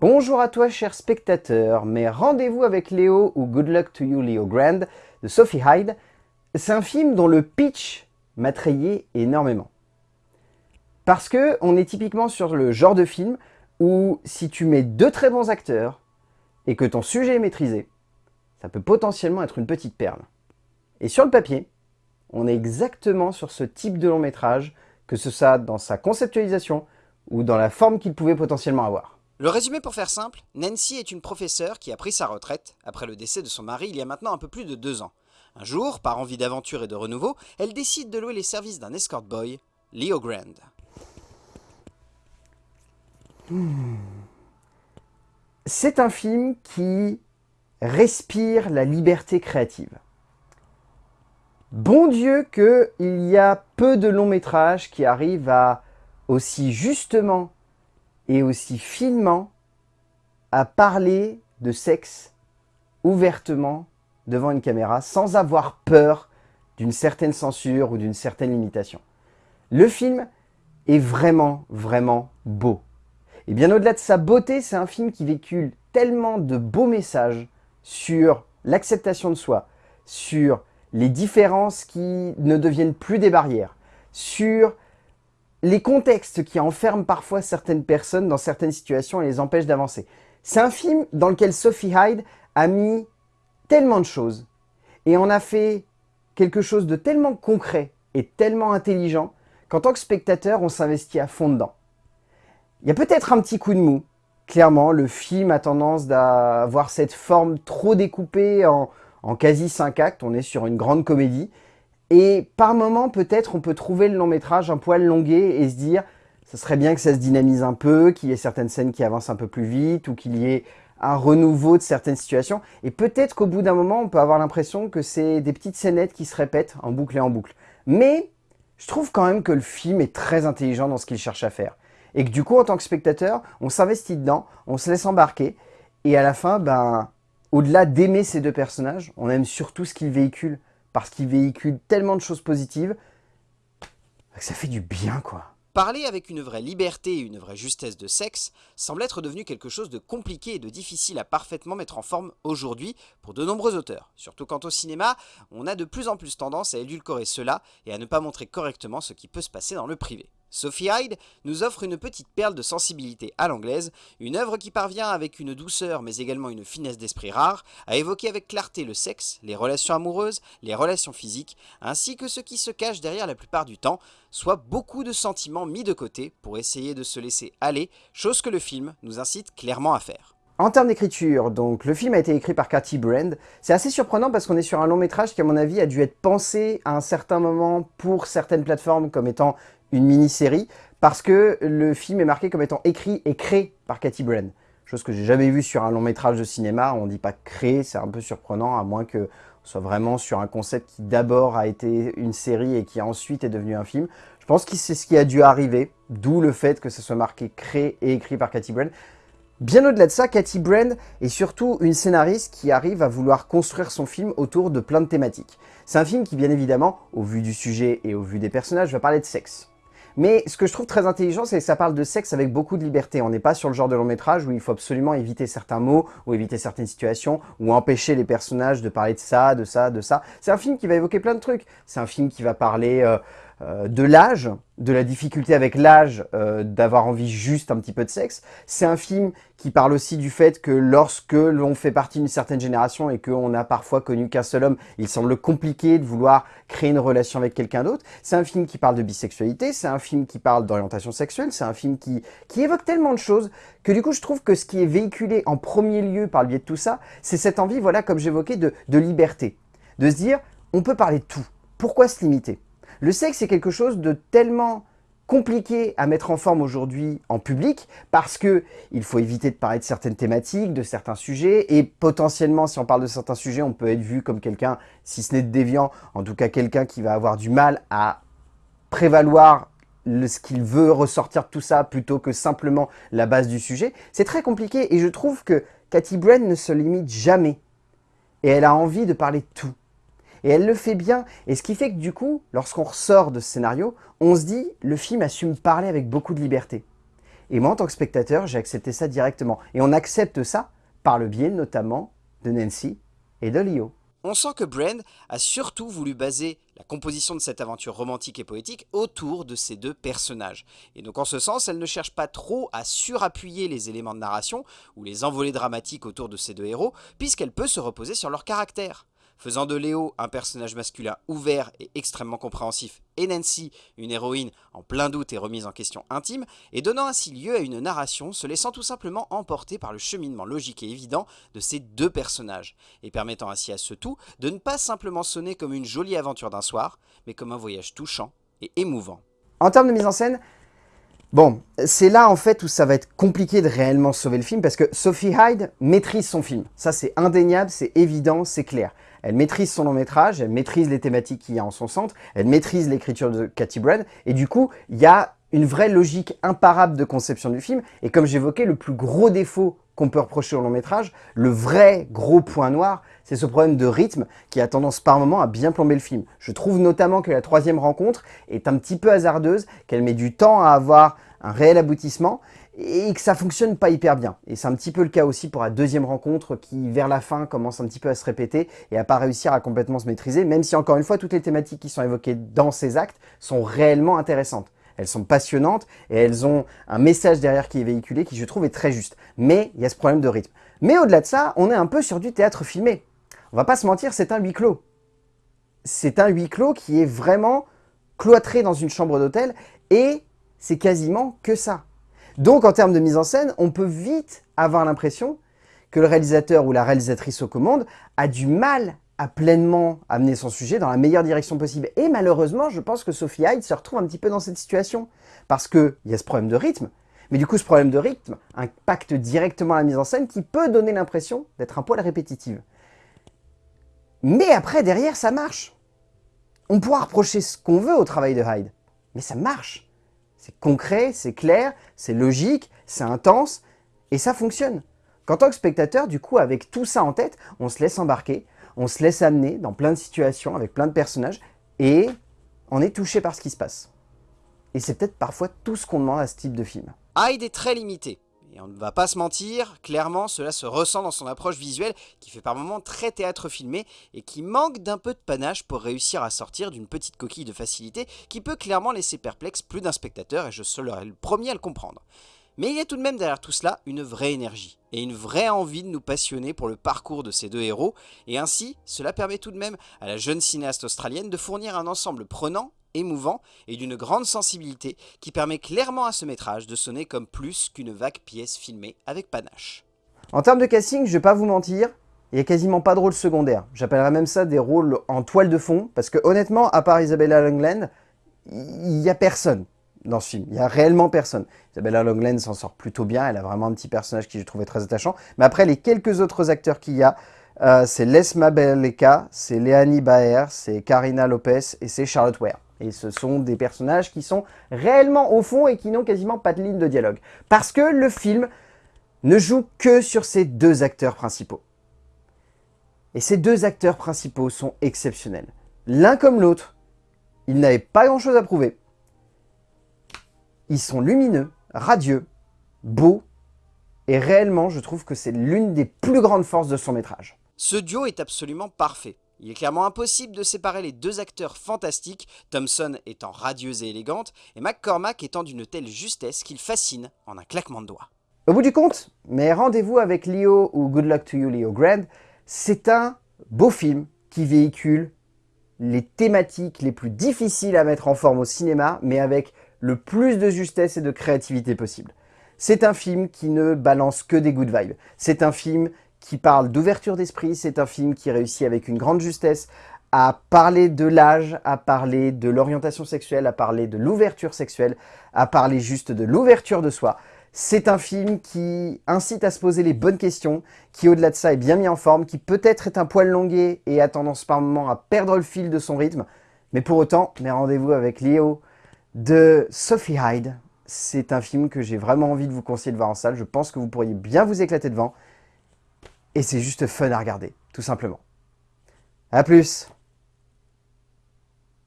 Bonjour à toi cher spectateur, mais Rendez-vous avec Léo ou Good Luck to You Leo Grand de Sophie Hyde, c'est un film dont le pitch m'a trayé énormément. Parce que on est typiquement sur le genre de film où si tu mets deux très bons acteurs et que ton sujet est maîtrisé, ça peut potentiellement être une petite perle. Et sur le papier, on est exactement sur ce type de long métrage, que ce soit dans sa conceptualisation ou dans la forme qu'il pouvait potentiellement avoir. Le résumé pour faire simple, Nancy est une professeure qui a pris sa retraite après le décès de son mari il y a maintenant un peu plus de deux ans. Un jour, par envie d'aventure et de renouveau, elle décide de louer les services d'un escort boy, Leo Grand. C'est un film qui respire la liberté créative. Bon Dieu qu'il y a peu de longs métrages qui arrivent à aussi justement et aussi finement à parler de sexe ouvertement devant une caméra sans avoir peur d'une certaine censure ou d'une certaine limitation. Le film est vraiment, vraiment beau. Et bien au-delà de sa beauté, c'est un film qui véhicule tellement de beaux messages sur l'acceptation de soi, sur les différences qui ne deviennent plus des barrières, sur les contextes qui enferment parfois certaines personnes dans certaines situations et les empêchent d'avancer. C'est un film dans lequel Sophie Hyde a mis tellement de choses et en a fait quelque chose de tellement concret et tellement intelligent qu'en tant que spectateur, on s'investit à fond dedans. Il y a peut-être un petit coup de mou. Clairement, le film a tendance à avoir cette forme trop découpée en, en quasi 5 actes. On est sur une grande comédie. Et par moment, peut-être, on peut trouver le long métrage un poil longué et se dire ce serait bien que ça se dynamise un peu, qu'il y ait certaines scènes qui avancent un peu plus vite ou qu'il y ait un renouveau de certaines situations. Et peut-être qu'au bout d'un moment, on peut avoir l'impression que c'est des petites scénettes qui se répètent en boucle et en boucle. Mais je trouve quand même que le film est très intelligent dans ce qu'il cherche à faire. Et que du coup, en tant que spectateur, on s'investit dedans, on se laisse embarquer. Et à la fin, ben, au-delà d'aimer ces deux personnages, on aime surtout ce qu'ils véhiculent parce qu'ils véhiculent tellement de choses positives que ça fait du bien, quoi. Parler avec une vraie liberté et une vraie justesse de sexe semble être devenu quelque chose de compliqué et de difficile à parfaitement mettre en forme aujourd'hui pour de nombreux auteurs. Surtout quant au cinéma, on a de plus en plus tendance à édulcorer cela et à ne pas montrer correctement ce qui peut se passer dans le privé. Sophie Hyde nous offre une petite perle de sensibilité à l'anglaise, une œuvre qui parvient avec une douceur mais également une finesse d'esprit rare à évoquer avec clarté le sexe, les relations amoureuses, les relations physiques, ainsi que ce qui se cache derrière la plupart du temps, soit beaucoup de sentiments mis de côté pour essayer de se laisser aller, chose que le film nous incite clairement à faire. En termes d'écriture, donc le film a été écrit par Cathy Brand. C'est assez surprenant parce qu'on est sur un long métrage qui à mon avis a dû être pensé à un certain moment pour certaines plateformes comme étant une mini-série, parce que le film est marqué comme étant écrit et créé par Cathy Brand. Chose que j'ai jamais vue sur un long métrage de cinéma, on dit pas créé, c'est un peu surprenant, à moins que soit vraiment sur un concept qui d'abord a été une série et qui ensuite est devenu un film. Je pense que c'est ce qui a dû arriver, d'où le fait que ce soit marqué créé et écrit par Cathy Brand. Bien au-delà de ça, Cathy Brand est surtout une scénariste qui arrive à vouloir construire son film autour de plein de thématiques. C'est un film qui, bien évidemment, au vu du sujet et au vu des personnages, va parler de sexe. Mais ce que je trouve très intelligent, c'est que ça parle de sexe avec beaucoup de liberté. On n'est pas sur le genre de long métrage où il faut absolument éviter certains mots, ou éviter certaines situations, ou empêcher les personnages de parler de ça, de ça, de ça. C'est un film qui va évoquer plein de trucs. C'est un film qui va parler... Euh, de l'âge, de la difficulté avec l'âge euh, d'avoir envie juste un petit peu de sexe. C'est un film qui parle aussi du fait que lorsque l'on fait partie d'une certaine génération et qu'on a parfois connu qu'un seul homme, il semble compliqué de vouloir créer une relation avec quelqu'un d'autre. C'est un film qui parle de bisexualité, c'est un film qui parle d'orientation sexuelle, c'est un film qui, qui évoque tellement de choses que du coup je trouve que ce qui est véhiculé en premier lieu par le biais de tout ça, c'est cette envie, voilà comme j'évoquais, de, de liberté. De se dire, on peut parler de tout. Pourquoi se limiter? Le sexe est quelque chose de tellement compliqué à mettre en forme aujourd'hui en public parce que il faut éviter de parler de certaines thématiques, de certains sujets et potentiellement si on parle de certains sujets on peut être vu comme quelqu'un, si ce n'est de déviant, en tout cas quelqu'un qui va avoir du mal à prévaloir ce qu'il veut ressortir de tout ça plutôt que simplement la base du sujet. C'est très compliqué et je trouve que Cathy Brand ne se limite jamais et elle a envie de parler de tout. Et elle le fait bien. Et ce qui fait que du coup, lorsqu'on ressort de ce scénario, on se dit, le film assume parler avec beaucoup de liberté. Et moi, en tant que spectateur, j'ai accepté ça directement. Et on accepte ça par le biais notamment de Nancy et de Leo. On sent que Brand a surtout voulu baser la composition de cette aventure romantique et poétique autour de ces deux personnages. Et donc en ce sens, elle ne cherche pas trop à surappuyer les éléments de narration ou les envolées dramatiques autour de ces deux héros, puisqu'elle peut se reposer sur leur caractère faisant de Léo un personnage masculin ouvert et extrêmement compréhensif, et Nancy une héroïne en plein doute et remise en question intime, et donnant ainsi lieu à une narration se laissant tout simplement emporter par le cheminement logique et évident de ces deux personnages, et permettant ainsi à ce tout de ne pas simplement sonner comme une jolie aventure d'un soir, mais comme un voyage touchant et émouvant. En termes de mise en scène, Bon, c'est là en fait où ça va être compliqué de réellement sauver le film parce que Sophie Hyde maîtrise son film. Ça c'est indéniable, c'est évident, c'est clair. Elle maîtrise son long métrage, elle maîtrise les thématiques qu'il y a en son centre, elle maîtrise l'écriture de Cathy Brand et du coup, il y a une vraie logique imparable de conception du film. Et comme j'évoquais, le plus gros défaut qu'on peut reprocher au long métrage, le vrai gros point noir, c'est ce problème de rythme qui a tendance par moment à bien plomber le film. Je trouve notamment que la troisième rencontre est un petit peu hasardeuse, qu'elle met du temps à avoir un réel aboutissement et que ça fonctionne pas hyper bien. Et c'est un petit peu le cas aussi pour la deuxième rencontre qui, vers la fin, commence un petit peu à se répéter et à pas réussir à complètement se maîtriser, même si encore une fois, toutes les thématiques qui sont évoquées dans ces actes sont réellement intéressantes. Elles sont passionnantes et elles ont un message derrière qui est véhiculé qui, je trouve, est très juste. Mais il y a ce problème de rythme. Mais au-delà de ça, on est un peu sur du théâtre filmé. On va pas se mentir, c'est un huis clos. C'est un huis clos qui est vraiment cloîtré dans une chambre d'hôtel et c'est quasiment que ça. Donc en termes de mise en scène, on peut vite avoir l'impression que le réalisateur ou la réalisatrice aux commandes a du mal à pleinement amener son sujet dans la meilleure direction possible. Et malheureusement, je pense que Sophie Hyde se retrouve un petit peu dans cette situation. Parce qu'il y a ce problème de rythme, mais du coup ce problème de rythme impacte directement la mise en scène qui peut donner l'impression d'être un poil répétitive. Mais après, derrière, ça marche. On pourra reprocher ce qu'on veut au travail de Hyde, mais ça marche. C'est concret, c'est clair, c'est logique, c'est intense, et ça fonctionne. Qu'en tant que spectateur, du coup, avec tout ça en tête, on se laisse embarquer, on se laisse amener dans plein de situations, avec plein de personnages, et on est touché par ce qui se passe. Et c'est peut-être parfois tout ce qu'on demande à ce type de film. Hyde est très limité, et on ne va pas se mentir, clairement cela se ressent dans son approche visuelle qui fait par moments très théâtre filmé et qui manque d'un peu de panache pour réussir à sortir d'une petite coquille de facilité qui peut clairement laisser perplexe plus d'un spectateur et je serai le premier à le comprendre. Mais il y a tout de même derrière tout cela une vraie énergie et une vraie envie de nous passionner pour le parcours de ces deux héros et ainsi cela permet tout de même à la jeune cinéaste australienne de fournir un ensemble prenant émouvant et d'une grande sensibilité qui permet clairement à ce métrage de sonner comme plus qu'une vague pièce filmée avec panache. En termes de casting, je vais pas vous mentir, il n'y a quasiment pas de rôle secondaire. J'appellerais même ça des rôles en toile de fond, parce que honnêtement, à part Isabella Longland, il n'y a personne dans ce film. Il n'y a réellement personne. Isabella Longland s'en sort plutôt bien, elle a vraiment un petit personnage qui je trouvais très attachant. Mais après, les quelques autres acteurs qu'il y a, euh, c'est Les Mabeleka, c'est Léanie Baer, c'est Karina Lopez et c'est Charlotte Ware. Et ce sont des personnages qui sont réellement au fond et qui n'ont quasiment pas de ligne de dialogue. Parce que le film ne joue que sur ces deux acteurs principaux. Et ces deux acteurs principaux sont exceptionnels. L'un comme l'autre, ils n'avaient pas grand chose à prouver. Ils sont lumineux, radieux, beaux, et réellement, je trouve que c'est l'une des plus grandes forces de son métrage. Ce duo est absolument parfait. Il est clairement impossible de séparer les deux acteurs fantastiques, Thompson étant radieuse et élégante, et McCormack étant d'une telle justesse qu'il fascine en un claquement de doigts. Au bout du compte, mes rendez-vous avec Leo ou Good Luck to You Leo Grand, c'est un beau film qui véhicule les thématiques les plus difficiles à mettre en forme au cinéma, mais avec le plus de justesse et de créativité possible. C'est un film qui ne balance que des good vibes. C'est un film qui parle d'ouverture d'esprit. C'est un film qui réussit avec une grande justesse à parler de l'âge, à parler de l'orientation sexuelle, à parler de l'ouverture sexuelle, à parler juste de l'ouverture de soi. C'est un film qui incite à se poser les bonnes questions, qui au-delà de ça est bien mis en forme, qui peut-être est un poil longué et a tendance par moments à perdre le fil de son rythme. Mais pour autant, mes rendez-vous avec Léo de Sophie Hyde, c'est un film que j'ai vraiment envie de vous conseiller de voir en salle. Je pense que vous pourriez bien vous éclater devant. Et c'est juste fun à regarder, tout simplement. A plus